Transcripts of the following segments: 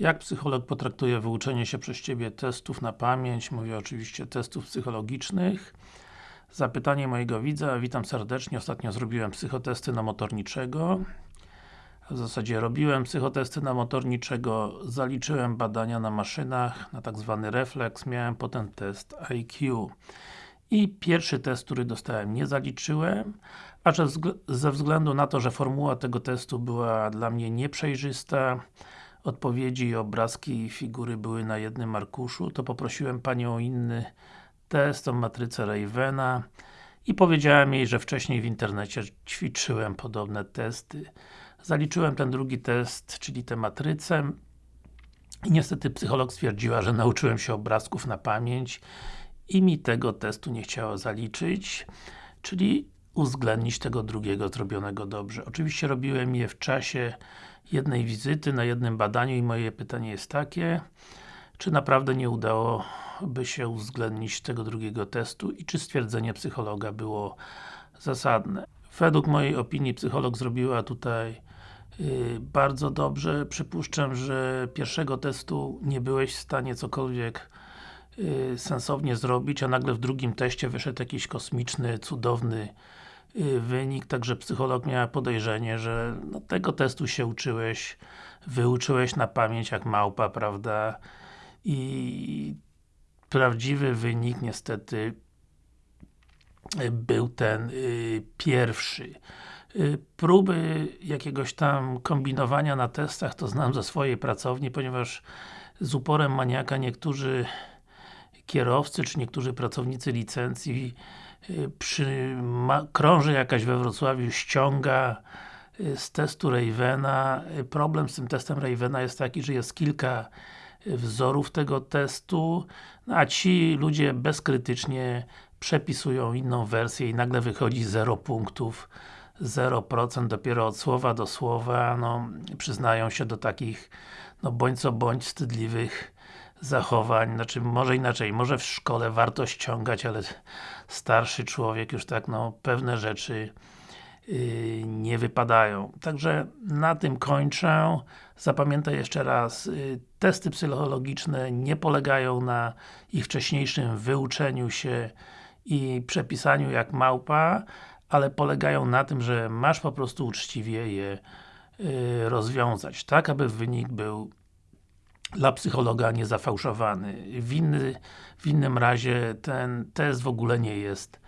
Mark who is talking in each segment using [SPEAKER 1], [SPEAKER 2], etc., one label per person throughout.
[SPEAKER 1] Jak psycholog potraktuje wyuczenie się przez Ciebie testów na pamięć? Mówię oczywiście testów psychologicznych. Zapytanie mojego widza, witam serdecznie. Ostatnio zrobiłem psychotesty na motorniczego. W zasadzie robiłem psychotesty na motorniczego, zaliczyłem badania na maszynach, na tak zwany refleks, miałem potem test IQ. I pierwszy test, który dostałem, nie zaliczyłem, a ze względu na to, że formuła tego testu była dla mnie nieprzejrzysta, odpowiedzi i obrazki i figury były na jednym arkuszu, to poprosiłem Panią o inny test, o matrycę Ravena i powiedziałem jej, że wcześniej w internecie ćwiczyłem podobne testy. Zaliczyłem ten drugi test, czyli tę matrycę i niestety psycholog stwierdziła, że nauczyłem się obrazków na pamięć i mi tego testu nie chciała zaliczyć, czyli uwzględnić tego drugiego zrobionego dobrze. Oczywiście robiłem je w czasie jednej wizyty, na jednym badaniu i moje pytanie jest takie, czy naprawdę nie udałoby się uwzględnić tego drugiego testu i czy stwierdzenie psychologa było zasadne. Według mojej opinii psycholog zrobiła tutaj yy, bardzo dobrze. Przypuszczam, że pierwszego testu nie byłeś w stanie cokolwiek yy, sensownie zrobić, a nagle w drugim teście wyszedł jakiś kosmiczny, cudowny wynik, także psycholog miał podejrzenie, że no, tego testu się uczyłeś, wyuczyłeś na pamięć jak małpa, prawda? I prawdziwy wynik niestety y, był ten y, pierwszy. Y, próby jakiegoś tam kombinowania na testach to znam ze swojej pracowni, ponieważ z uporem maniaka niektórzy kierowcy, czy niektórzy pracownicy licencji Y, przy, ma, krąży jakaś we Wrocławiu, ściąga y, z testu Ravena. Y, problem z tym testem Ravena jest taki, że jest kilka wzorów tego testu, no a ci ludzie bezkrytycznie przepisują inną wersję i nagle wychodzi 0 punktów, 0% dopiero od słowa do słowa, no przyznają się do takich, no bądź co bądź wstydliwych zachowań, znaczy może inaczej, może w szkole warto ściągać, ale starszy człowiek już tak, no, pewne rzeczy yy, nie wypadają. Także na tym kończę. Zapamiętaj jeszcze raz, yy, testy psychologiczne nie polegają na ich wcześniejszym wyuczeniu się i przepisaniu jak małpa, ale polegają na tym, że masz po prostu uczciwie je yy, rozwiązać, tak aby wynik był dla psychologa niezafałszowany. W, inny, w innym razie ten test w ogóle nie jest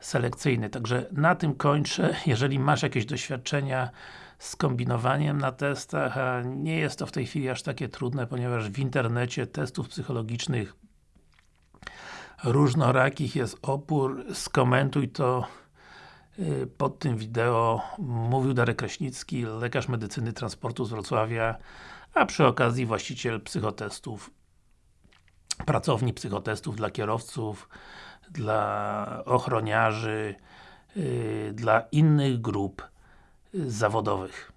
[SPEAKER 1] selekcyjny. Także na tym kończę. Jeżeli masz jakieś doświadczenia z kombinowaniem na testach, a nie jest to w tej chwili aż takie trudne, ponieważ w internecie testów psychologicznych różnorakich jest opór, skomentuj to pod tym wideo. Mówił Darek Kraśnicki, lekarz medycyny transportu z Wrocławia a przy okazji właściciel psychotestów pracowni psychotestów dla kierowców, dla ochroniarzy, yy, dla innych grup zawodowych.